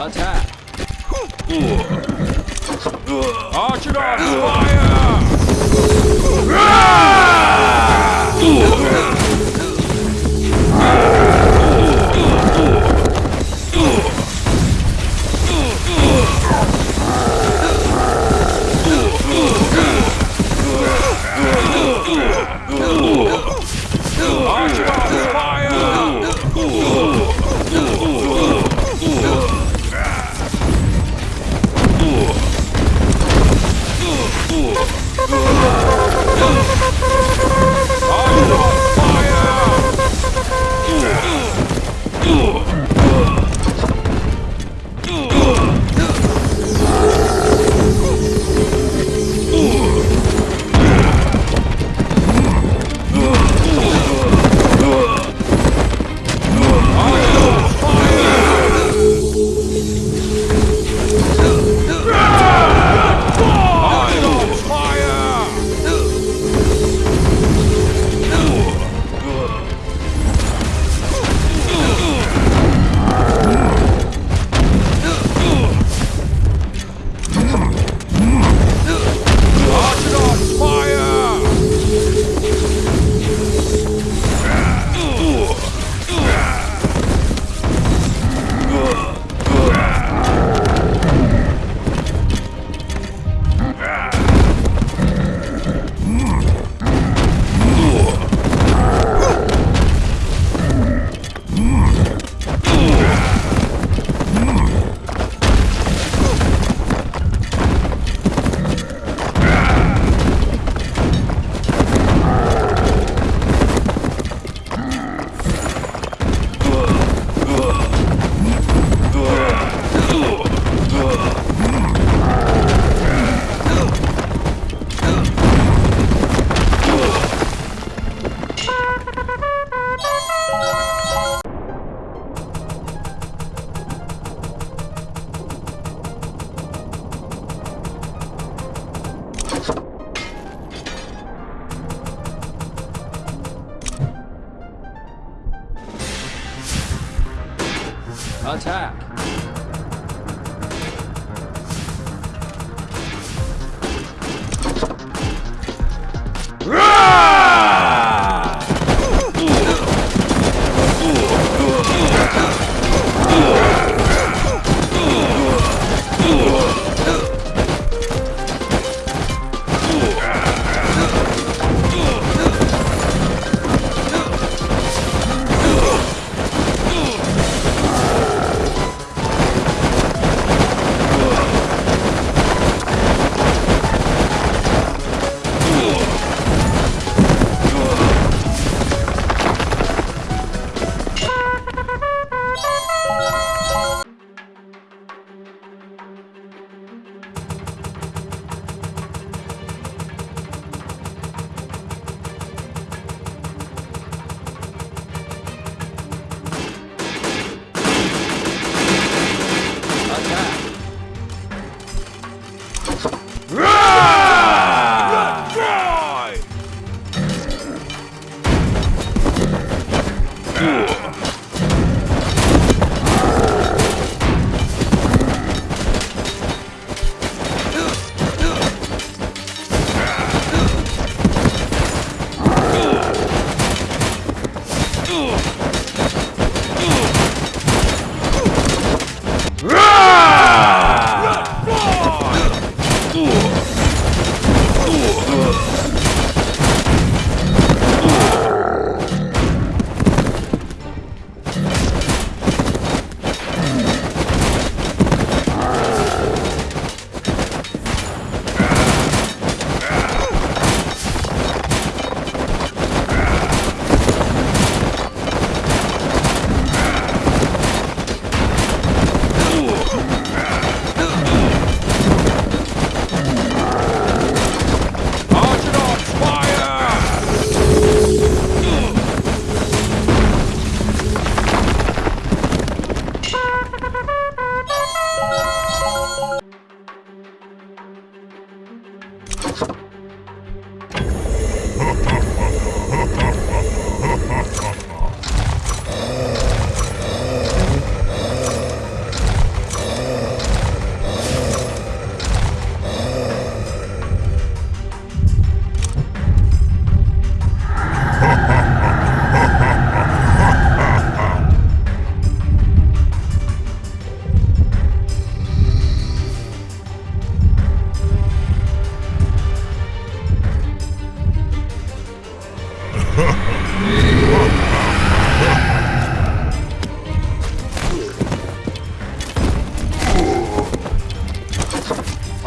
Attack! Archidons, fire! Archidons,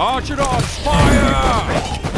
Archidons, fire!